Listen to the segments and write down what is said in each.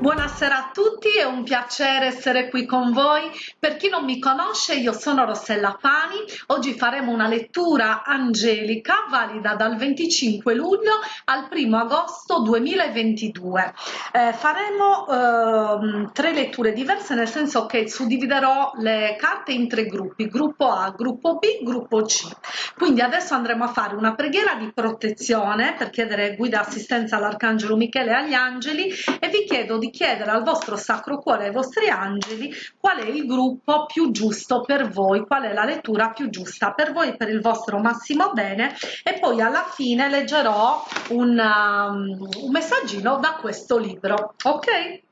Buonasera a tutti, è un piacere essere qui con voi. Per chi non mi conosce, io sono Rossella Pani. Oggi faremo una lettura angelica valida dal 25 luglio al 1 agosto 2022. Eh, faremo eh, tre letture diverse, nel senso che suddividerò le carte in tre gruppi, gruppo A, gruppo B, gruppo C. Quindi adesso andremo a fare una preghiera di protezione per chiedere guida e assistenza all'Arcangelo Michele e agli angeli e vi chiedo di chiedere al vostro Sacro Cuore, ai vostri angeli, qual è il gruppo più giusto per voi, qual è la lettura più giusta per voi, per il vostro massimo bene e poi alla fine leggerò un, um, un messaggino da questo libro, ok?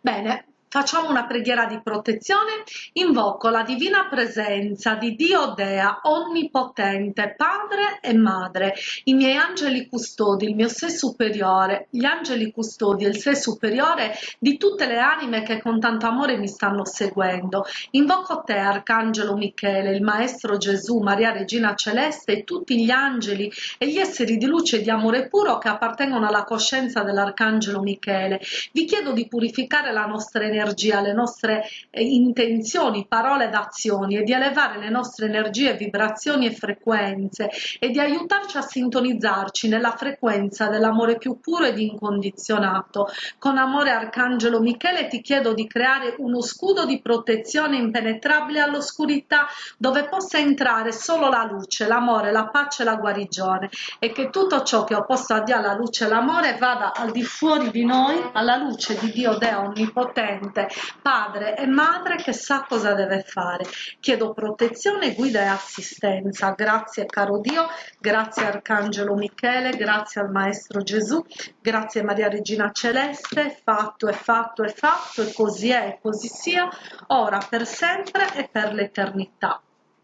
Bene, Facciamo una preghiera di protezione, invoco la divina presenza di Dio Dea, onnipotente, Padre e Madre, i miei angeli custodi, il mio sé superiore, gli angeli custodi e il sé superiore di tutte le anime che con tanto amore mi stanno seguendo. Invoco te, Arcangelo Michele, il Maestro Gesù, Maria Regina Celeste e tutti gli angeli e gli esseri di luce e di amore puro che appartengono alla coscienza dell'Arcangelo Michele. Vi chiedo di purificare la nostra energia energia, le nostre eh, intenzioni, parole ed azioni e di elevare le nostre energie, vibrazioni e frequenze e di aiutarci a sintonizzarci nella frequenza dell'amore più puro ed incondizionato. Con amore Arcangelo Michele ti chiedo di creare uno scudo di protezione impenetrabile all'oscurità dove possa entrare solo la luce, l'amore, la pace e la guarigione e che tutto ciò che ho posto a Dio alla luce e l'amore vada al di fuori di noi alla luce di Dio Deo Onnipotente mente, padre e madre che sa cosa deve fare. Chiedo protezione, guida e assistenza. Grazie caro Dio, grazie Arcangelo Michele, grazie al Maestro Gesù, grazie Maria Regina Celeste, fatto è fatto è fatto e così è e così sia, ora per sempre e per l'eternità.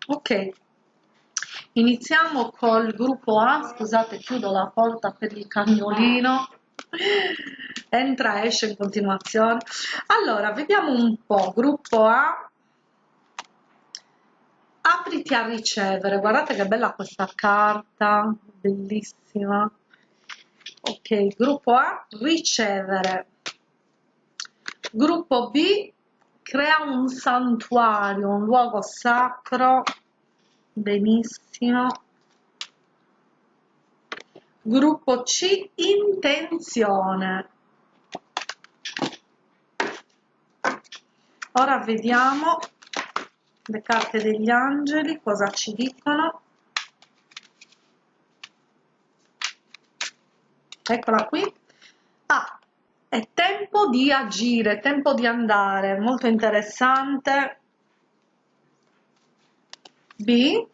Ok. Iniziamo col gruppo A, scusate chiudo la porta per il cagnolino entra esce in continuazione. Allora vediamo un po' gruppo A. Apriti a ricevere. Guardate che bella questa carta. Bellissima. Ok gruppo A ricevere. Gruppo B crea un santuario un luogo sacro. Benissimo Gruppo C intenzione. Ora vediamo le carte degli angeli, cosa ci dicono. Eccola qui. Ah, è tempo di agire, tempo di andare, molto interessante. B,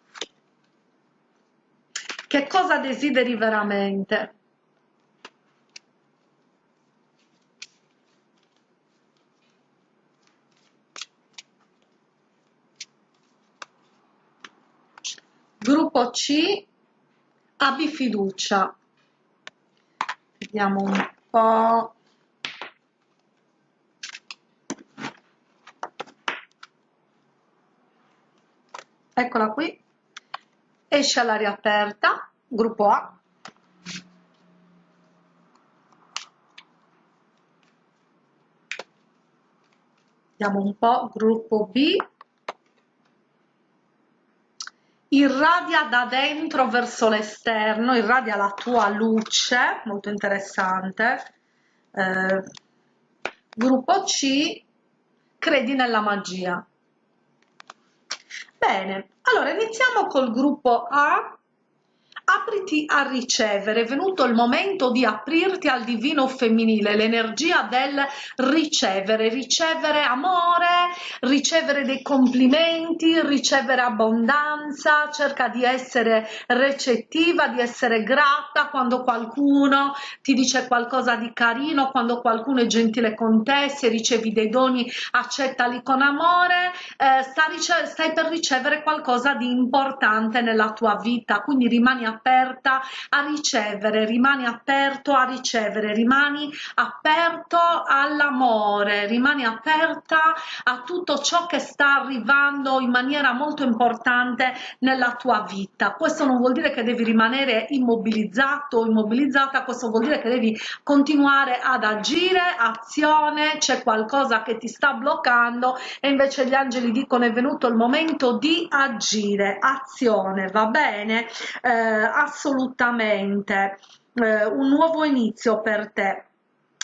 che cosa desideri veramente? Gruppo C, abbi fiducia. Vediamo un po'. Eccola qui esce all'aria aperta, gruppo A, vediamo un po', gruppo B, irradia da dentro verso l'esterno, irradia la tua luce, molto interessante, eh, gruppo C, credi nella magia. Bene, allora iniziamo col gruppo A apriti a ricevere, è venuto il momento di aprirti al divino femminile, l'energia del ricevere, ricevere amore, ricevere dei complimenti, ricevere abbondanza, cerca di essere recettiva, di essere grata quando qualcuno ti dice qualcosa di carino, quando qualcuno è gentile con te, se ricevi dei doni accettali con amore, eh, stai per ricevere qualcosa di importante nella tua vita, quindi rimani a aperta a ricevere rimani aperto a ricevere rimani aperto all'amore rimani aperta a tutto ciò che sta arrivando in maniera molto importante nella tua vita. Questo non vuol dire che devi rimanere immobilizzato o immobilizzata questo vuol dire che devi continuare ad agire azione c'è qualcosa che ti sta bloccando e invece gli angeli dicono è venuto il momento di agire azione va bene? Eh, assolutamente eh, un nuovo inizio per te.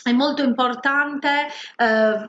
È molto importante eh,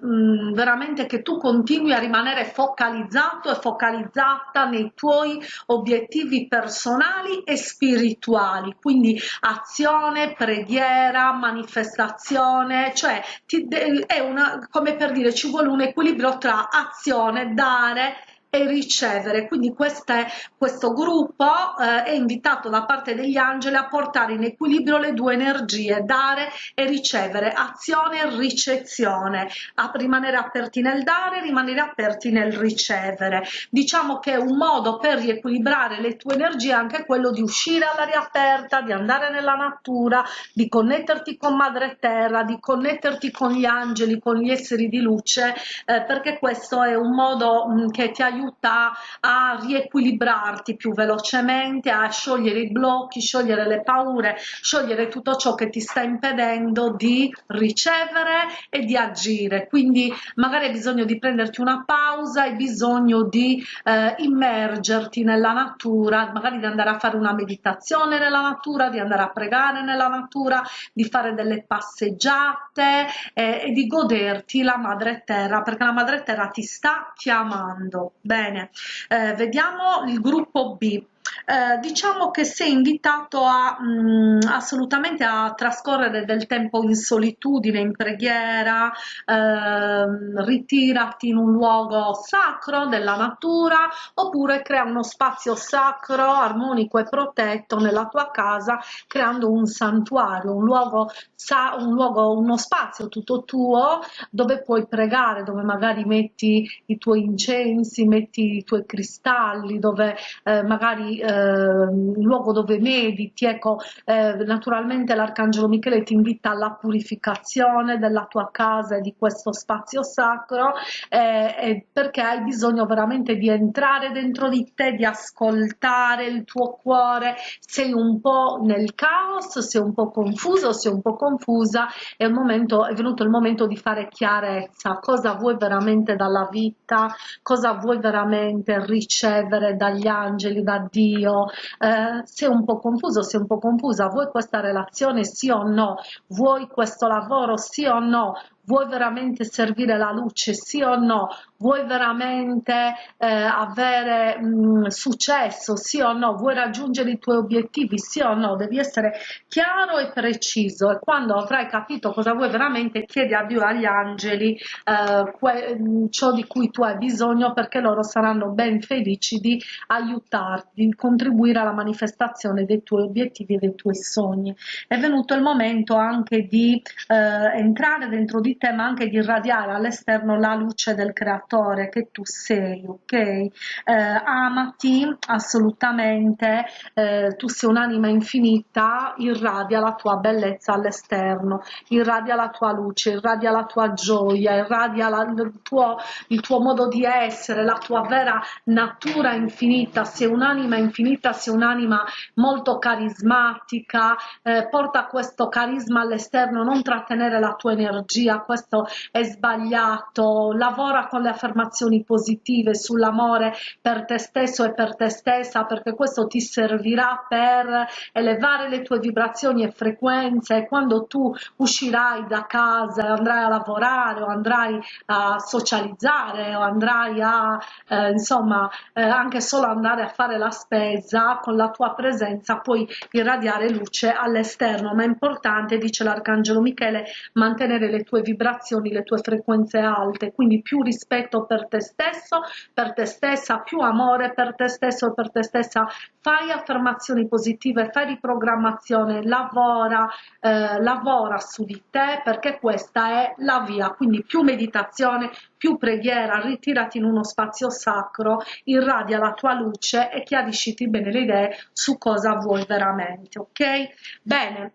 veramente che tu continui a rimanere focalizzato e focalizzata nei tuoi obiettivi personali e spirituali. Quindi azione preghiera manifestazione cioè ti, è una come per dire ci vuole un equilibrio tra azione dare e ricevere. Quindi queste, questo gruppo eh, è invitato da parte degli angeli a portare in equilibrio le due energie dare e ricevere azione e ricezione. A rimanere aperti nel dare rimanere aperti nel ricevere. Diciamo che un modo per riequilibrare le tue energie è anche quello di uscire all'aria aperta di andare nella natura di connetterti con madre terra di connetterti con gli angeli con gli esseri di luce eh, perché questo è un modo mh, che ti aiuta aiuta a riequilibrarti più velocemente, a sciogliere i blocchi, sciogliere le paure, sciogliere tutto ciò che ti sta impedendo di ricevere e di agire. Quindi magari hai bisogno di prenderti una pausa, hai bisogno di eh, immergerti nella natura, magari di andare a fare una meditazione nella natura, di andare a pregare nella natura, di fare delle passeggiate eh, e di goderti la madre terra perché la madre terra ti sta chiamando bene. Eh, vediamo il gruppo b eh, diciamo che sei invitato a mh, mm, assolutamente a trascorrere del tempo in solitudine, in preghiera, eh, ritirati in un luogo sacro della natura oppure crea uno spazio sacro, armonico e protetto nella tua casa creando un santuario, un luogo, sa un luogo uno spazio tutto tuo dove puoi pregare, dove magari metti i tuoi incensi, metti i tuoi cristalli, dove eh, magari eh, luogo dove mediti, ecco, eh, naturalmente l'arcangelo Michele ti invita alla purificazione della tua casa e di questo spazio sacro eh, perché hai bisogno veramente di entrare dentro di te, di ascoltare il tuo cuore, sei un po' nel caos, sei un po' confuso, sei un po' confusa, è, momento, è venuto il momento di fare chiarezza, cosa vuoi veramente dalla vita, cosa vuoi veramente ricevere dagli angeli, da Dio, eh, sei un po' confuso, sei un po' confusa, vuoi questa relazione sì o no, vuoi questo lavoro sì o no, vuoi veramente servire la luce sì o no? Vuoi veramente eh, avere mh, successo sì o no? Vuoi raggiungere i tuoi obiettivi sì o no? Devi essere chiaro e preciso. E quando avrai capito cosa vuoi veramente chiedi a Dio agli angeli eh, ciò di cui tu hai bisogno perché loro saranno ben felici di aiutarti di contribuire alla manifestazione dei tuoi obiettivi e dei tuoi sogni. È venuto il momento anche di eh, entrare dentro di te ma anche di irradiare all'esterno la luce del creatore che tu sei ok? Eh, amati assolutamente. Eh, tu sei un'anima infinita irradia la tua bellezza all'esterno irradia la tua luce irradia la tua gioia irradia la, il, tuo, il tuo modo di essere la tua vera natura infinita. Sei un'anima infinita sei un'anima molto carismatica. Eh, porta questo carisma all'esterno non trattenere la tua energia questo è sbagliato, lavora con le affermazioni positive sull'amore per te stesso e per te stessa perché questo ti servirà per elevare le tue vibrazioni e frequenze. Quando tu uscirai da casa andrai a lavorare o andrai a socializzare o andrai a eh, insomma eh, anche solo andare a fare la spesa con la tua presenza puoi irradiare luce all'esterno. Ma è importante dice l'arcangelo Michele mantenere le tue vibrazioni vibrazioni, le tue frequenze alte, quindi più rispetto per te stesso, per te stessa, più amore per te stesso e per te stessa, fai affermazioni positive, fai riprogrammazione, lavora, eh, lavora su di te perché questa è la via, quindi più meditazione, più preghiera, ritirati in uno spazio sacro, irradia la tua luce e chiarisciti bene le idee su cosa vuoi veramente, ok? Bene,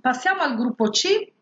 passiamo al gruppo C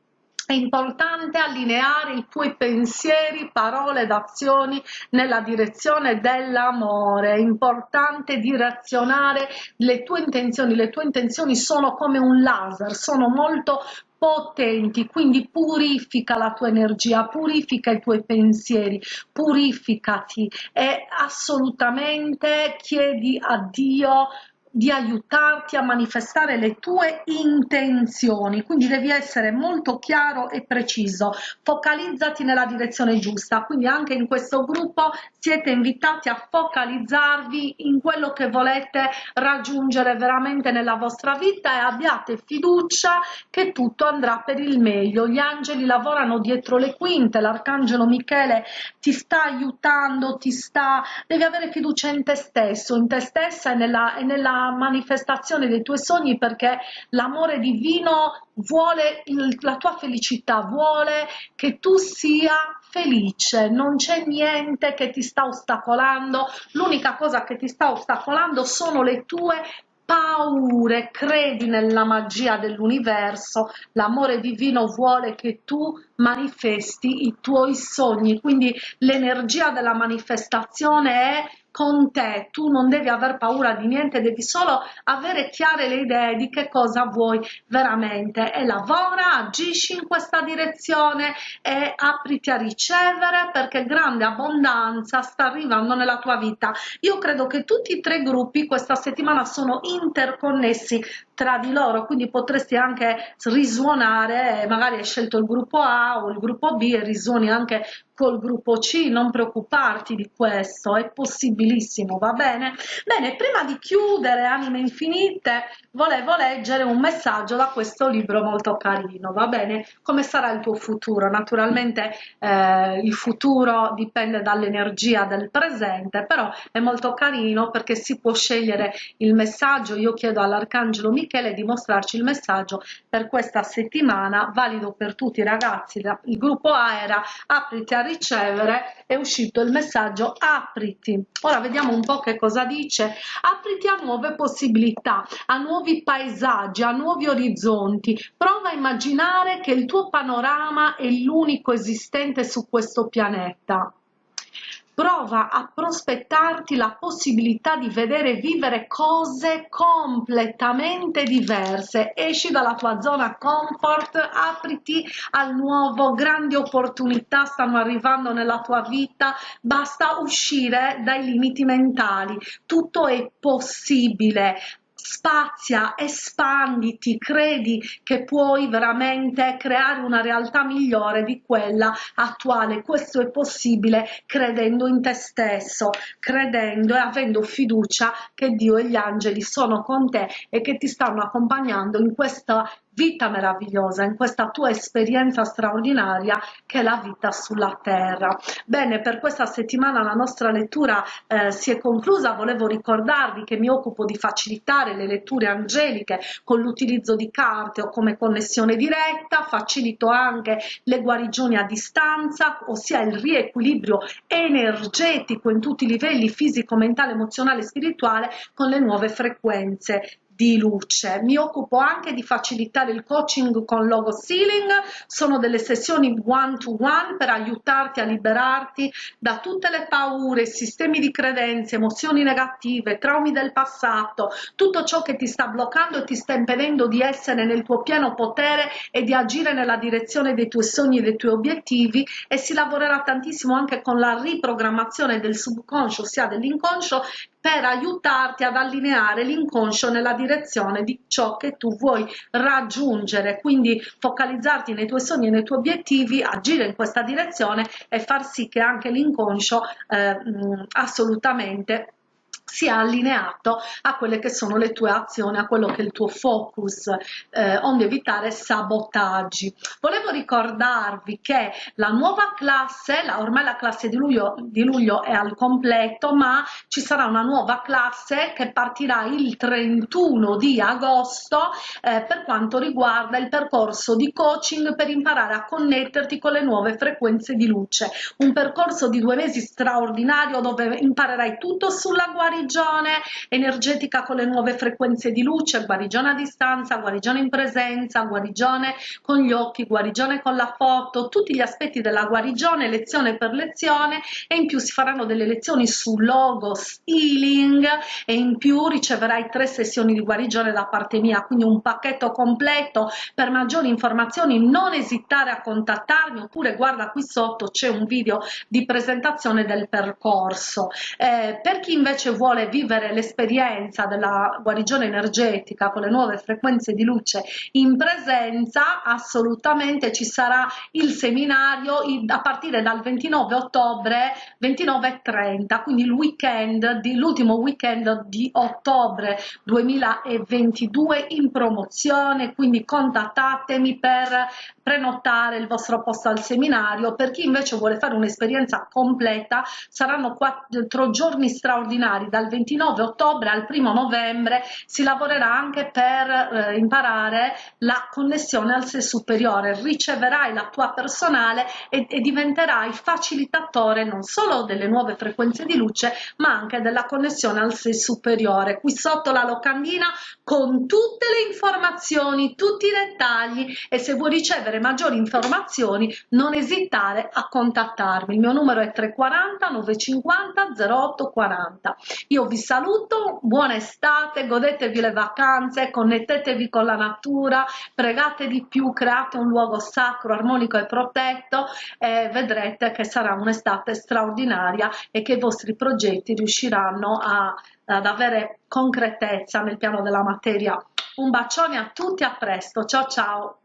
è importante allineare i tuoi pensieri, parole ed azioni nella direzione dell'amore, è importante direzionare le tue intenzioni, le tue intenzioni sono come un laser, sono molto potenti, quindi purifica la tua energia, purifica i tuoi pensieri, purificati. E assolutamente chiedi a Dio di aiutarti a manifestare le tue intenzioni. Quindi devi essere molto chiaro e preciso. Focalizzati nella direzione giusta. Quindi anche in questo gruppo siete invitati a focalizzarvi in quello che volete raggiungere veramente nella vostra vita e abbiate fiducia che tutto andrà per il meglio. Gli angeli lavorano dietro le quinte l'arcangelo michele ti sta aiutando ti sta devi avere fiducia in te stesso in te stessa e nella, e nella manifestazione dei tuoi sogni perché l'amore divino vuole la tua felicità, vuole che tu sia felice, non c'è niente che ti sta ostacolando, l'unica cosa che ti sta ostacolando sono le tue paure, credi nella magia dell'universo, l'amore divino vuole che tu manifesti i tuoi sogni, quindi l'energia della manifestazione è con te, tu non devi aver paura di niente, devi solo avere chiare le idee di che cosa vuoi veramente e lavora, agisci in questa direzione e apriti a ricevere perché grande abbondanza sta arrivando nella tua vita. Io credo che tutti i tre gruppi questa settimana sono interconnessi tra di loro, quindi potresti anche risuonare, magari hai scelto il gruppo A o il gruppo B e risuoni anche col gruppo C, non preoccuparti di questo, è possibilissimo, va bene? Bene, prima di chiudere Anime Infinite, volevo leggere un messaggio da questo libro molto carino, va bene? Come sarà il tuo futuro? Naturalmente eh, il futuro dipende dall'energia del presente, però è molto carino perché si può scegliere il messaggio, io chiedo all'Arcangelo Michele di mostrarci il messaggio per questa settimana, valido per tutti i ragazzi, il gruppo A era apriti a ricevere è uscito il messaggio apriti. Ora vediamo un po che cosa dice. Apriti a nuove possibilità a nuovi paesaggi a nuovi orizzonti. Prova a immaginare che il tuo panorama è l'unico esistente su questo pianeta prova a prospettarti la possibilità di vedere vivere cose completamente diverse. Esci dalla tua zona comfort apriti al nuovo grandi opportunità stanno arrivando nella tua vita. Basta uscire dai limiti mentali. Tutto è possibile spazia, espanditi, credi che puoi veramente creare una realtà migliore di quella attuale. Questo è possibile credendo in te stesso, credendo e avendo fiducia che Dio e gli angeli sono con te e che ti stanno accompagnando in questa vita meravigliosa, in questa tua esperienza straordinaria che è la vita sulla terra. Bene, per questa settimana la nostra lettura eh, si è conclusa, volevo ricordarvi che mi occupo di facilitare le letture angeliche con l'utilizzo di carte o come connessione diretta, facilito anche le guarigioni a distanza, ossia il riequilibrio energetico in tutti i livelli fisico, mentale, emozionale e spirituale con le nuove frequenze di luce. Mi occupo anche di facilitare il coaching con logo sealing, sono delle sessioni one to one per aiutarti a liberarti da tutte le paure, sistemi di credenze, emozioni negative, traumi del passato, tutto ciò che ti sta bloccando e ti sta impedendo di essere nel tuo pieno potere e di agire nella direzione dei tuoi sogni e dei tuoi obiettivi. E si lavorerà tantissimo anche con la riprogrammazione del subconscio, ossia dell'inconscio per aiutarti ad allineare l'inconscio nella direzione di ciò che tu vuoi raggiungere. Quindi focalizzarti nei tuoi sogni e nei tuoi obiettivi agire in questa direzione e far sì che anche l'inconscio eh, assolutamente sia allineato a quelle che sono le tue azioni, a quello che è il tuo focus, eh, onde evitare sabotaggi. Volevo ricordarvi che la nuova classe, la, ormai la classe di luglio, di luglio è al completo, ma ci sarà una nuova classe che partirà il 31 di agosto eh, per quanto riguarda il percorso di coaching per imparare a connetterti con le nuove frequenze di luce. Un percorso di due mesi straordinario dove imparerai tutto sulla guarigione guarigione energetica con le nuove frequenze di luce, guarigione a distanza, guarigione in presenza, guarigione con gli occhi, guarigione con la foto, tutti gli aspetti della guarigione, lezione per lezione e in più si faranno delle lezioni su logos healing e in più riceverai tre sessioni di guarigione da parte mia, quindi un pacchetto completo. Per maggiori informazioni non esitare a contattarmi oppure guarda qui sotto c'è un video di presentazione del percorso. Eh, per chi invece vuole vuole vivere l'esperienza della guarigione energetica con le nuove frequenze di luce in presenza, assolutamente ci sarà il seminario a partire dal 29 ottobre 29 e 30, quindi il weekend l'ultimo weekend di ottobre 2022 in promozione, quindi contattatemi per prenotare il vostro posto al seminario. Per chi invece vuole fare un'esperienza completa saranno quattro giorni straordinari dal 29 ottobre al 1 novembre si lavorerà anche per eh, imparare la connessione al sé superiore, riceverai la tua personale e, e diventerai facilitatore non solo delle nuove frequenze di luce ma anche della connessione al sé superiore. Qui sotto la locandina con tutte le informazioni, tutti i dettagli e se vuoi ricevere maggiori informazioni non esitare a contattarmi. Il mio numero è 340 950 0840. Io vi saluto, buona estate, godetevi le vacanze, connettetevi con la natura, pregate di più, create un luogo sacro, armonico e protetto e vedrete che sarà un'estate straordinaria e che i vostri progetti riusciranno a, ad avere concretezza nel piano della materia. Un bacione a tutti, a presto, ciao ciao!